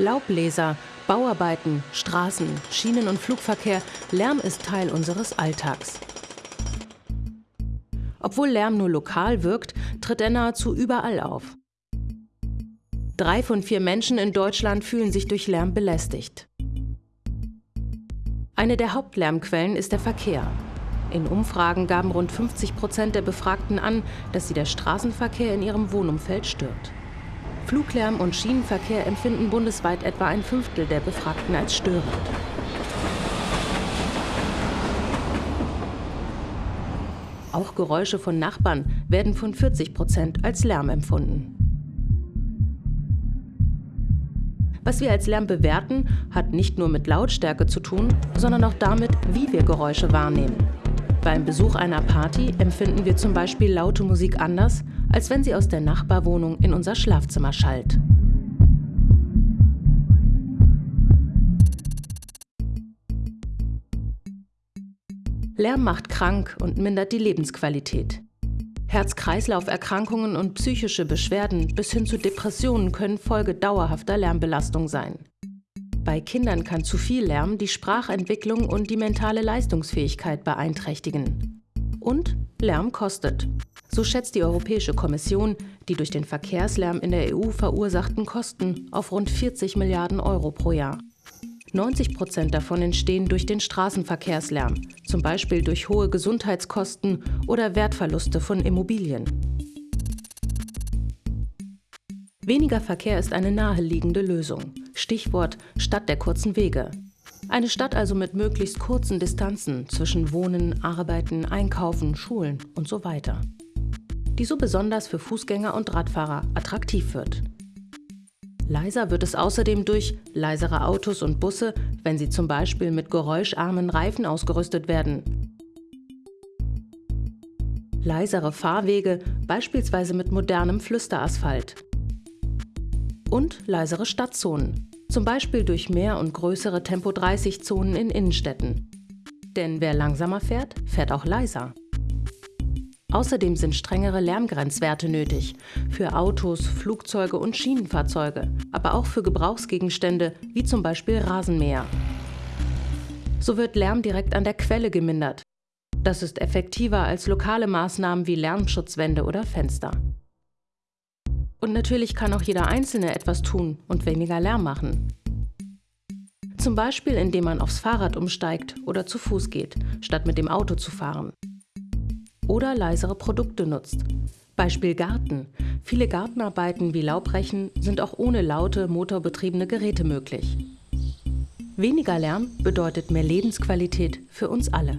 Laubbläser, Bauarbeiten, Straßen, Schienen- und Flugverkehr, Lärm ist Teil unseres Alltags. Obwohl Lärm nur lokal wirkt, tritt er nahezu überall auf. Drei von vier Menschen in Deutschland fühlen sich durch Lärm belästigt. Eine der Hauptlärmquellen ist der Verkehr. In Umfragen gaben rund 50 Prozent der Befragten an, dass sie der Straßenverkehr in ihrem Wohnumfeld stört. Fluglärm und Schienenverkehr empfinden bundesweit etwa ein Fünftel der Befragten als störend. Auch Geräusche von Nachbarn werden von 40 Prozent als Lärm empfunden. Was wir als Lärm bewerten, hat nicht nur mit Lautstärke zu tun, sondern auch damit, wie wir Geräusche wahrnehmen. Beim Besuch einer Party empfinden wir zum Beispiel laute Musik anders, als wenn sie aus der Nachbarwohnung in unser Schlafzimmer schallt. Lärm macht krank und mindert die Lebensqualität. Herz-Kreislauf-Erkrankungen und psychische Beschwerden bis hin zu Depressionen können Folge dauerhafter Lärmbelastung sein. Bei Kindern kann zu viel Lärm die Sprachentwicklung und die mentale Leistungsfähigkeit beeinträchtigen. Und Lärm kostet. So schätzt die Europäische Kommission die durch den Verkehrslärm in der EU verursachten Kosten auf rund 40 Milliarden Euro pro Jahr. 90 Prozent davon entstehen durch den Straßenverkehrslärm, zum Beispiel durch hohe Gesundheitskosten oder Wertverluste von Immobilien. Weniger Verkehr ist eine naheliegende Lösung. Stichwort Stadt der kurzen Wege. Eine Stadt also mit möglichst kurzen Distanzen zwischen Wohnen, Arbeiten, Einkaufen, Schulen und so weiter. Die so besonders für Fußgänger und Radfahrer attraktiv wird. Leiser wird es außerdem durch leisere Autos und Busse, wenn sie zum Beispiel mit geräuscharmen Reifen ausgerüstet werden. Leisere Fahrwege, beispielsweise mit modernem Flüsterasphalt. Und leisere Stadtzonen, zum Beispiel durch mehr und größere Tempo-30-Zonen in Innenstädten. Denn wer langsamer fährt, fährt auch leiser. Außerdem sind strengere Lärmgrenzwerte nötig für Autos, Flugzeuge und Schienenfahrzeuge, aber auch für Gebrauchsgegenstände wie zum Beispiel Rasenmäher. So wird Lärm direkt an der Quelle gemindert. Das ist effektiver als lokale Maßnahmen wie Lärmschutzwände oder Fenster. Und natürlich kann auch jeder Einzelne etwas tun und weniger Lärm machen. Zum Beispiel indem man aufs Fahrrad umsteigt oder zu Fuß geht, statt mit dem Auto zu fahren oder leisere Produkte nutzt. Beispiel Garten. Viele Gartenarbeiten wie Laubrechen sind auch ohne laute, motorbetriebene Geräte möglich. Weniger Lärm bedeutet mehr Lebensqualität für uns alle.